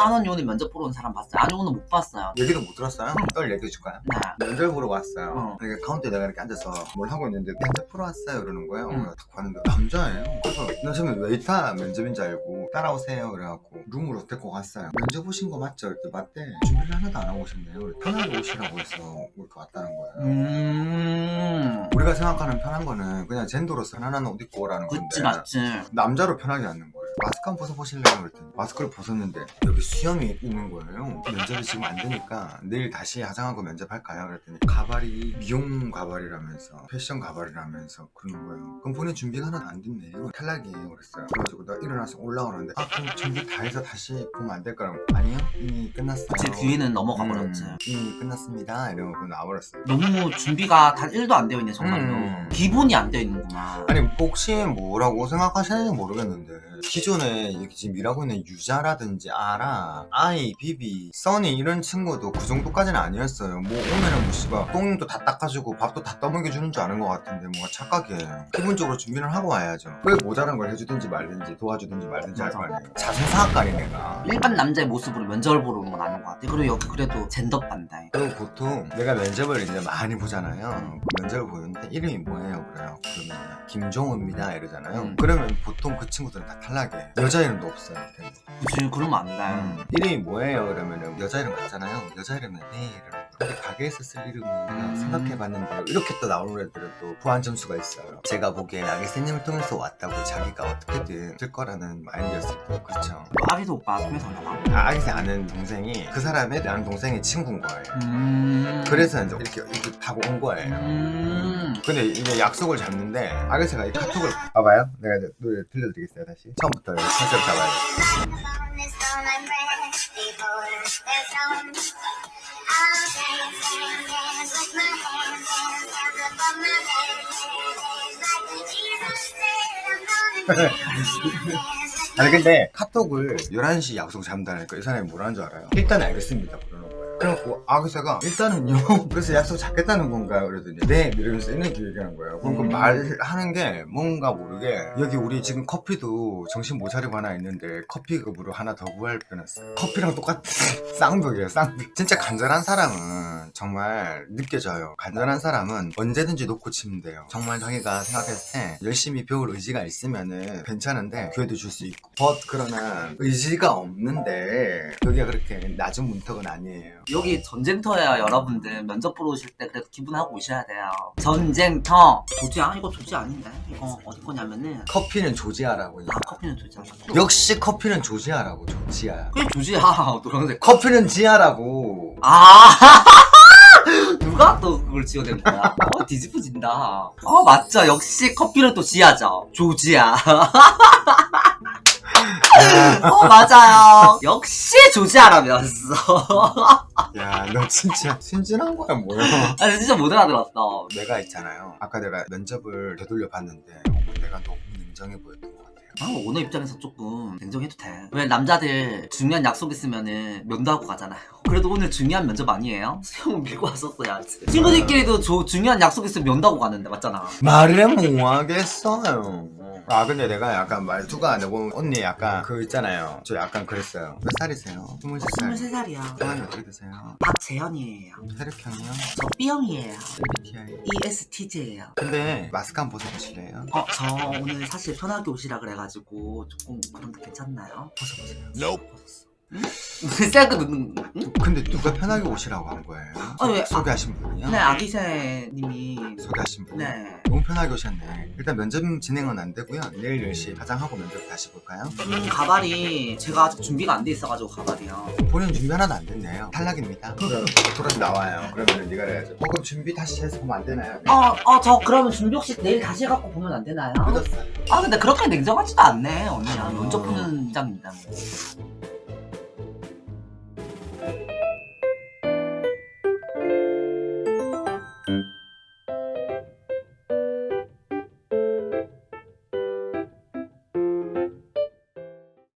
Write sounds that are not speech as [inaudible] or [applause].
한원 요원이 면접 보러 온 사람 봤어요? 아니 오늘 못 봤어요 얘기도 못 들었어요? 썰 얘기해 줄까요? 네 면접 보러 왔어요. 어. 이렇게 카운터에 내가 이렇게 앉아서 뭘 하고 있는데 면접 보러 왔어요 이러는 거예요. 응. 딱 봤는데 남자예요. 그래서 나 처음에 웨이터 면접인 줄 알고 따라오세요 그래갖고 룸으로 데리고 갔어요. 면접 오신 거 맞죠? 그랬더니 맞대. 준비를 하나도 안 하고 오셨네요. 편하게 오시라고 해서 이렇게 왔다는 거예요. 음 우리가 생각하는 편한 거는 그냥 젠더로서 편안한 옷 입고 오라는 건데 그치 맞지 남자로 편하게 앉는 거예요. 마스크 한 번 벗어보실래요? 그랬더니 마스크를 벗었는데 여기 수염이 있는 거예요. 면접이 지금 안 되니까 내일 다시 화장하고 면접할까요? 그랬더니 가발이 미용 가발이라면서 패션 가발이라면서 그러는 거예요. 그럼 본인 준비가 하나도 안 됐네요. 탈락이에요. 그랬어요. 그래가지고 나 일어나서 올라오는데 아 그럼 준비 다 해서 다시 보면 안 될까요? 아니요 이미 끝났어요. 그치 귀에는 넘어가 버렸지 음, 이미 끝났습니다. 이러고 나와버렸어요. 너무 준비가 단 1도 안 되어 있네 정말로 음. 기본이 안 되어 있는구나 아니 혹시 뭐라고 생각하시는지 모르겠는데 기 존에 이렇게 지금 일하고 있는 유자라든지 아라, 아이, 비비, 써니 이런 친구도 그 정도까지는 아니었어요. 뭐 오면은 뭐 씨발 똥도 다 닦아주고 밥도 다 떠먹여주는 줄 아는 것 같은데 뭔가 착하게 기본적으로 준비를 하고 와야죠. 왜 모자란 걸 해주든지 말든지 도와주든지 말든지 할거 아니에요. 자존사학관이 내가. 일반 남자의 모습으로 면접을 보러 오는 건 아닌 것 같아. 그리고 여기 그래도 젠더 반다해 그리고 보통 내가 면접을 이제 많이 보잖아요. 그 면접을 보는데 이름이 뭐예요? 그래요. 그러면 김종호입니다. 이러잖아요. 음. 그러면 보통 그 친구들은 다 탈락 해 여자 이름도 없어요. 그치 그러면 안 돼 음. 이름이 뭐예요 그러면은 여자 이름 같잖아요 여자 이름은 네 이러는 거. 근데 가게에서 쓸 이름은 음. 생각해봤는데 이렇게 또 나오는 애들은 또 부한 점수가 있어요. 제가 보기엔 아기쌤님을 통해서 왔다고 자기가 어떻게든 될 거라는 마인드였을 때 그렇죠 아기도 오빠 통해서 나와 아, 아기쌤 아는 동생이 그 사람의 나는 동생의 친구인 거예요. 음. 그래서 이제 이렇게, 이렇게 타고 온 거예요. 음. 근데 이게 약속을 잡는데 아가씨가 이 카톡을 봐봐요. 내가 이제 노래 들려드리겠어요 다시. 처음부터 컨셉 잡아요 [laughs] 아니 근데 카톡을 11시 약속 잡는다니까 이 사람이 뭐라는 줄 알아요? 일단 알겠습니다 거예요 그래갖고 아그새가 일단은요 [laughs] 그래서 약속 잡겠다는 건가요? 그러더니 네 이러면서 이렇게 얘기하는 거예요. 그럼 그 음. 말하는 게 뭔가 모르게 여기 우리 지금 커피도 정신 못 차리고 하나 있는데 커피급으로 하나 더 구할 뻔했어요. 커피랑 똑같은 [laughs] 쌍벽이에요 쌍벽 진짜 간절한 사람은 정말 느껴져요. 간절한 사람은 언제든지 놓고 치면 돼요. 정말 자기가 생각했을 때 열심히 배울 의지가 있으면은 괜찮은데 기회도 줄 수 있고. but 그러나 의지가 없는데 여기가 그렇게 낮은 문턱은 아니에요 여기 전쟁터야 여러분들. 면접 보러 오실 때 그래도 기분하고 오셔야 돼요. 전쟁터. 조지 아 이거 조지 아닌데? 이거 어디 거냐면은 커피는 조지아라고 아 커피는 조지아 역시 커피는 조지아라고 조지아. 그게 조지아. [laughs] 노란색. 커피는 지아라고. 아 [laughs] 누가 또 그걸 지어낸 거야? 어 뒤집어진다. 어 맞죠. 역시 커피는 또 지아죠. 조지아 [laughs] 어 맞아요 역시 조지아라면서 야 너 진짜 순진한 거야 뭐야 아 진짜 못 알아들었어 내가 있잖아요 아까 내가 면접을 되돌려 봤는데 어, 내가 너무 냉정해 보였던 것 같아요 아, 오너 입장에서 조금 냉정해도 돼. 왜 남자들 중요한 약속 있으면은 면도하고 가잖아요. 그래도 오늘 중요한 면접 아니에요? 수영을 밀고 왔었어야지. 친구들끼리도 조- 중요한 약속 있으면 면도하고 가는데 맞잖아. 말을 뭐하겠어요 아 근데 내가 약간 말투가 너무 언니 약간 그 있잖아요 저 약간 그랬어요 몇 살이세요? 23살 23살이야. 성함이 어떻게 되세요? 박재현이에요. 혈액형이요? 저 B형이에요. MBTI E ESTJ예요. 근데 마스크 한번 벗어보실래요? 어, 저 오늘 사실 편하게 오시라 그래가지고 조금 그런데 괜찮나요? 벗어보세요 벗었어. 응? 근데 누가 편하게 오시라고 한 거예요? 아, 왜? 아, 소개하신 분이요? 네, 아기새님이. 소개하신 분? 네. 너무 편하게 오셨네 일단 면접 진행은 안 되고요 내일 10시 화장하고 면접 다시 볼까요? 음, 가발이 제가 아직 준비가 안 돼 있어가지고 가발이요. 본인 준비 하나도 안 됐네요 탈락입니다 그럼 돌아서 나와요 그러면 네가 해야죠 어, 그럼 준비 다시 해서 보면 안 되나요? 어, 어, 저 그러면 준비 혹시 내일 다시 해갖고 보면 안 되나요? 늦었어요 아, 근데 그렇게 냉정하지도 않네, 언니야. 면접 보는 입장입니다. 뭐.